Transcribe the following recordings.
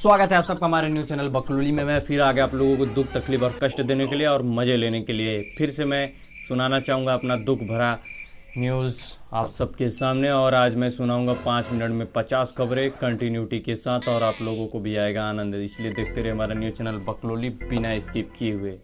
स्वागत है आप सबका हमारे न्यूज़ चैनल बकलोली में। मैं फिर आ गया आप लोगों को दुख, तकलीफ़ और कष्ट देने के लिए और मज़े लेने के लिए। फिर से मैं सुनाना चाहूँगा अपना दुख भरा न्यूज़ आप सबके सामने और आज मैं सुनाऊँगा पाँच मिनट में पचास खबरें कंटिन्यूटी के साथ और आप लोगों को भी आएगा आनंद। इसलिए देखते रहे हमारा न्यूज़ चैनल बकलोली बिना स्किप किए हुए।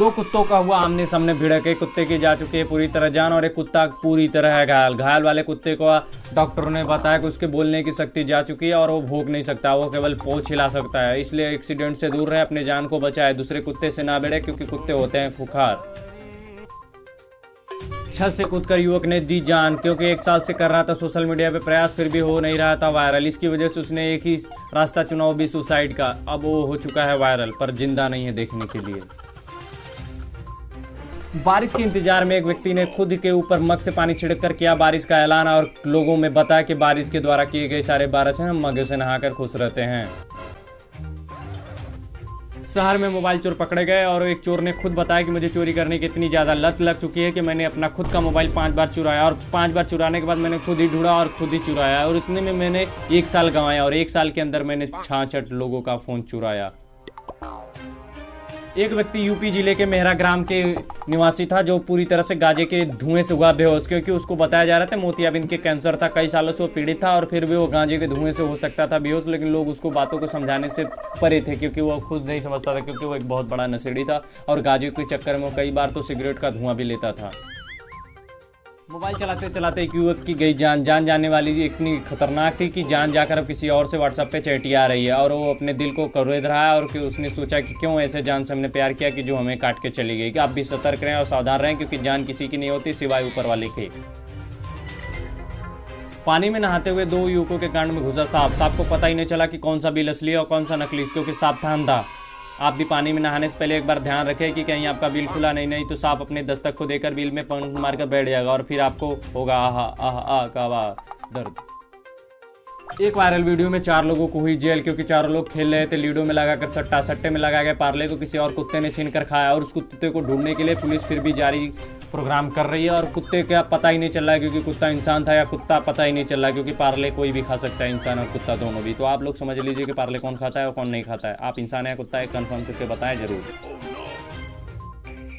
दो कुत्तों का हुआ आमने सामने भिड़क एक कुत्ते की जा चुकी है पूरी तरह जान और एक कुत्ता पूरी तरह है घायल। घायल वाले कुत्ते को डॉक्टरों ने बताया कि उसके बोलने की शक्ति जा चुकी है और वो भोग नहीं सकता, वो केवल पोछ हिला सकता है। इसलिए एक्सीडेंट से दूर रहे, अपने जान को बचाए। दूसरे कुत्ते से ना भिड़े, क्योंकि कुत्ते होते हैं खुखार। छत से कूदकर युवक ने दी जान, क्योंकि एक साल से कर रहा था सोशल मीडिया पे प्रयास, फिर भी हो नहीं रहा था वायरल। इसकी वजह से उसने एक ही रास्ता चुनाव भी सुसाइड का। अब वो हो चुका है वायरल, पर ज़िंदा नहीं है देखने के लिए। बारिश के इंतज़ार में एक व्यक्ति ने खुद के ऊपर मग से पानी छिड़क कर किया बारिश का ऐलान और लोगों में बताया कि बारिश के द्वारा किए गए सारे बारिश हम मगे से नहाकर खुश रहते हैं। शहर में मोबाइल चोर पकड़े गए और एक चोर ने खुद बताया कि मुझे चोरी करने की इतनी ज़्यादा लत लग चुकी है कि मैंने अपना खुद का मोबाइल पाँच बार चुराया और पाँच बार चुराने के बाद मैंने खुद ही ढूंढा और खुद ही चुराया और इतने में मैंने एक साल गंवाया और एक साल के अंदर मैंने छाछठ लोगों का फ़ोन चुराया। एक व्यक्ति यूपी ज़िले के मेहरा ग्राम के निवासी था जो पूरी तरह से गाजे के धुएँ से हुआ बेहोश, क्योंकि उसको बताया जा रहा था मोतियाबिंद के कैंसर था, कई सालों से वो पीड़ित था और फिर भी वो गांजे के धुएँ से हो सकता था बेहोश, लेकिन लोग उसको बातों को समझाने से परे थे, क्योंकि वो खुद नहीं समझता था, क्योंकि वो एक बहुत बड़ा नशेड़ी था और गाजे के चक्कर में कई बार तो सिगरेट का धुआँ भी लेता था। मोबाइल चलाते चलाते एक युवक की गई जान जान जाने वाली इतनी खतरनाक थी कि जान जाकर अब किसी और से व्हाट्सएप पे चैटी आ रही है और वो अपने दिल को करोद रहा है और कि उसने सोचा कि क्यों ऐसे जान से हमने प्यार किया कि जो हमें काट के चली गई। कि आप भी सतर्क रहें और सावधान रहें क्योंकि जान किसी की नहीं होती, सिवाय ऊपर वाले के। पानी में नहाते हुए दो युवकों के कांड में घुसा सांप। सांप को पता ही नहीं चला कि कौन सा बिल असली है और कौन सा नकली, क्योंकि सांप था अंधा। आप भी पानी में नहाने से पहले एक बार ध्यान रखें कि कहीं आपका बिल खुला नहीं नहीं तो सांप अपने दस्तक को देकर बिल में पंख मारकर बैठ जाएगा और फिर आपको होगा आह आह आह का दर्द। एक वायरल वीडियो में चार लोगों को हुई जेल, क्योंकि चारों लोग खेल रहे थे। लीडो में लगाकर सट्टा, सट्टे में लगा गए पार्ले को किसी और कुत्ते ने छीन कर खाया और उस कुत्ते को ढूँढने के लिए पुलिस फिर भी जारी प्रोग्राम कर रही है। और कुत्ते का पता ही नहीं चल रहा है क्योंकि कुत्ता इंसान था या कुत्ता पता ही नहीं चल रहा है क्योंकि पार्ले कोई भी खा सकता है, इंसान और कुत्ता दोनों भी। तो आप लोग समझ लीजिए कि पार्ले कौन खाता है और कौन नहीं खाता है। आप इंसान या कुत्ता है कन्फर्म करके बताएँ ज़रूर।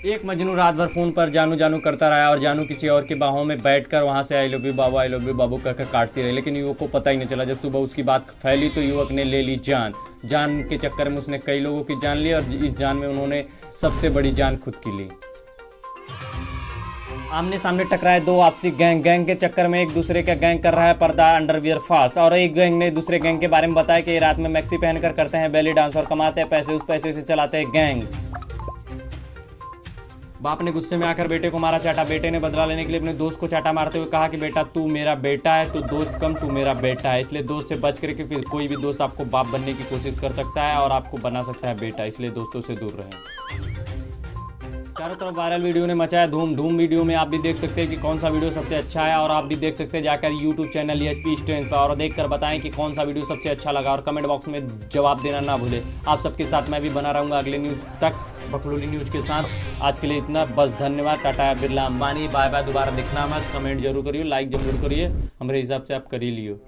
एक मजनू रात भर फ़ोन पर जानू जानू करता रहा और जानू किसी और के बाहों में बैठकर वहाँ से आई लव यू बाबू आई लव यू बाबू कहकर काटती रही। लेकिन युवक को पता ही नहीं चला। जब सुबह उसकी बात फैली तो युवक ने ले ली जान। जान के चक्कर में उसने कई लोगों की जान ली और इस जान में उन्होंने सबसे बड़ी जान खुद की ली। आमने सामने टकराए दो आपसी गैंग। गैंग के चक्कर में एक दूसरे का गैंग कर रहा है, पर्दा अंडरवियर फास्ट और एक गैंग ने दूसरे गैंग के बारे में बताया कि रात में मैक्सी पहनकर करते हैं, बेली डांस और कमाते हैं, पैसे उस पैसे से चलाते हैं गैंग। बाप ने गुस्से में आकर बेटे को मारा, चाटा बेटे ने बदला लेने के लिए अपने दोस्त को चाटा मारते हुए कहा कि बेटा तू मेरा बेटा है तो दोस्त कम, तू मेरा बेटा है। इसलिए दोस्त से बच करके फिर कोई भी दोस्त आपको बाप बनने की कोशिश कर सकता है और आपको बना सकता है बेटा, इसलिए दोस्तों से दूर रहें। चारों तरफ़ वायरल वीडियो ने मचाया, धूम धूम वीडियो में आप भी देख सकते हैं कि कौन सा वीडियो सबसे अच्छा है और आप भी देख सकते हैं जाकर YouTube channel H P strength पर और देखकर बताएँ कि कौन सा वीडियो सबसे अच्छा लगा और कमेंट बॉक्स में जवाब देना ना भूले। आप सबके साथ मैं भी बना रहूँगा अगले न्यूज़ तक बखलूली न्यूज़ के साथ। आज के लिए इतना, बस धन्यवाद, टाटा बिरला अंबानी बाय बाय दोबारा दिखना मत। कमेंट ज़रूर करिए लाइक ज़रूर करिए, हमारे हिसाब से आप कर ही लियो।